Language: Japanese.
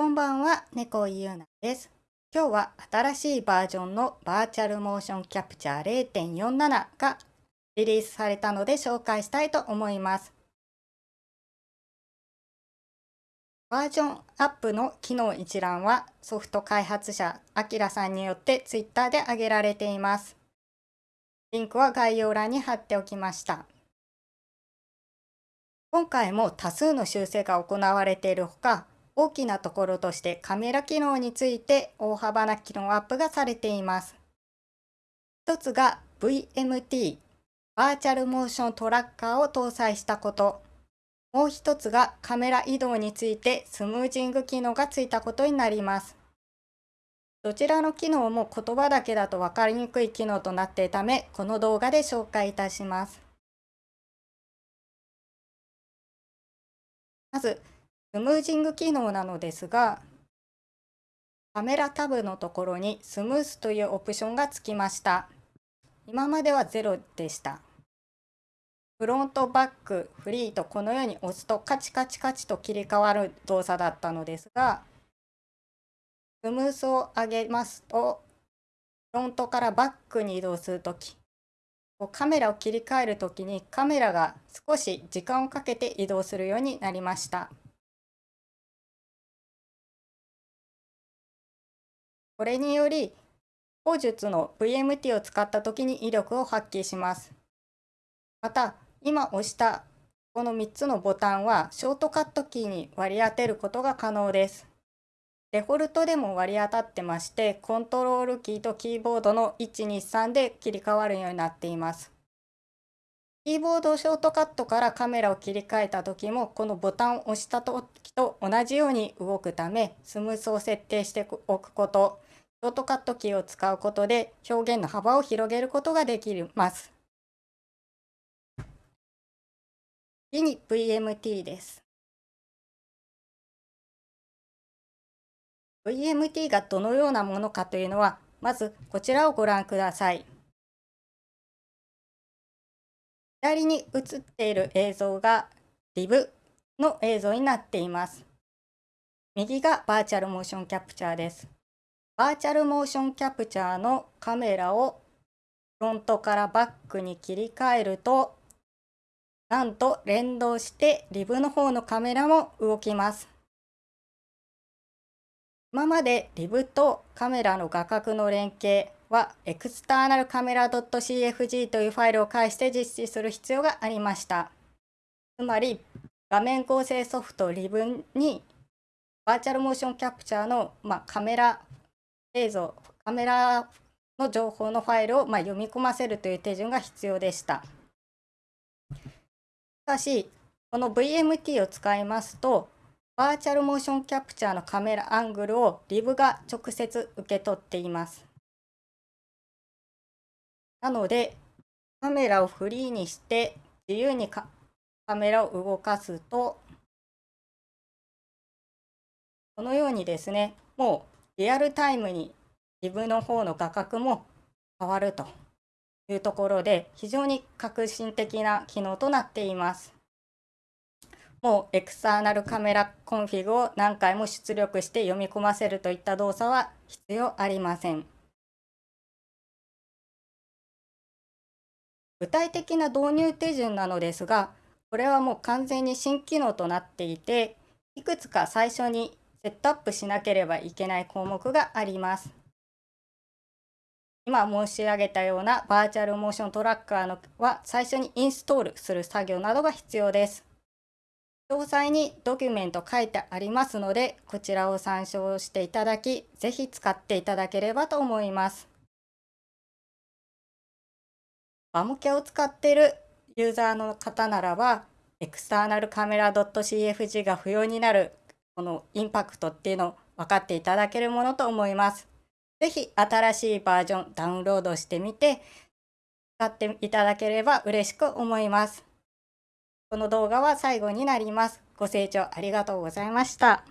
こんばんは、猫井優奈です。今日は新しいバージョンのバーチャルモーションキャプチャー0.47がリリースされたので紹介したいと思います。バージョンアップの機能一覧はソフト開発者アキラさんによって Twitter で挙げられています。リンクは概要欄に貼っておきました。今回も多数の修正が行われているほか、大きなところとしてカメラ機能について大幅な機能アップがされています。一つが VMT、バーチャルモーショントラッカーを搭載したこと。もう一つがカメラ移動についてスムージング機能がついたことになります。どちらの機能も言葉だけだと分かりにくい機能となっているため、この動画で紹介いたします。まず、スムージング機能なのですが、カメラタブのところにスムースというオプションがつきました。今までは0でした。フロントバック、フリーとこのように押すとカチカチカチと切り替わる動作だったのですが、スムースを上げますと、フロントからバックに移動するとき、カメラを切り替えるときにカメラが少し時間をかけて移動するようになりました。これにより、口述の VMT を使った時に威力を発揮します。また、今押したこの3つのボタンはショートカットキーに割り当てることが可能です。デフォルトでも割り当たってまして、コントロールキーとキーボードの123で切り替わるようになっています。キーボードショートカットからカメラを切り替えた時もこのボタンを押した時と同じように動くためスムースを設定しておくことショートカットキーを使うことで表現の幅を広げることができます。次に VMT です。VMT がどのようなものかというのは、まずこちらをご覧ください。左に映っている映像が DIV の映像になっています。右がバーチャルモーションキャプチャーです。バーチャルモーションキャプチャーのカメラをフロントからバックに切り替えるとなんと連動してリブの方のカメラも動きます。今までリブとカメラの画角の連携はエクスターナルカメラ .cfg というファイルを介して実施する必要がありました。つまり画面構成ソフトリブにバーチャルモーションキャプチャーの、まあ、カメラ映像、カメラの情報のファイルをま読み込ませるという手順が必要でした。しかし、この VMT を使いますと、バーチャルモーションキャプチャーのカメラアングルをリブが直接受け取っています。なので、カメラをフリーにして自由にカメラを動かすと、このようにですね、もうリアルタイムに自分の方の画角も変わるというところで非常に革新的な機能となっています。もう External Camera Config を何回も出力して読み込ませるといった動作は必要ありません。具体的な導入手順なのですが、これはもう完全に新機能となっていて、いくつか最初にセットアップしなければいけない項目があります。今申し上げたようなバーチャルモーショントラッカーのは最初にインストールする作業などが必要です。詳細にドキュメント書いてありますので、こちらを参照していただき、ぜひ使っていただければと思います。バモケを使っているユーザーの方ならば、エクスターナルカメラ .cfg が不要になるこのインパクトっていうのを分かっていただけるものと思います。ぜひ新しいバージョンダウンロードしてみて使っていただければ嬉しく思います。この動画は最後になります。ご清聴ありがとうございました。